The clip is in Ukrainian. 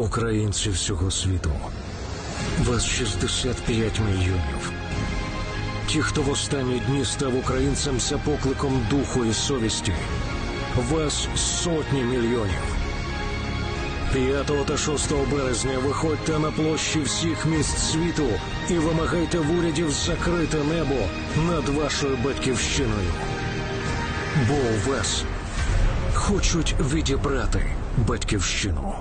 Українці всього світу. Вас 65 мільйонів. Ті, хто в останні дні став українцем за покликом духу і совісті. Вас сотні мільйонів. 5 та 6 березня виходьте на площі всіх міст світу і вимагайте в урядів закрите небо над вашою батьківщиною. Бо у вас хочуть відібрати батьківщину.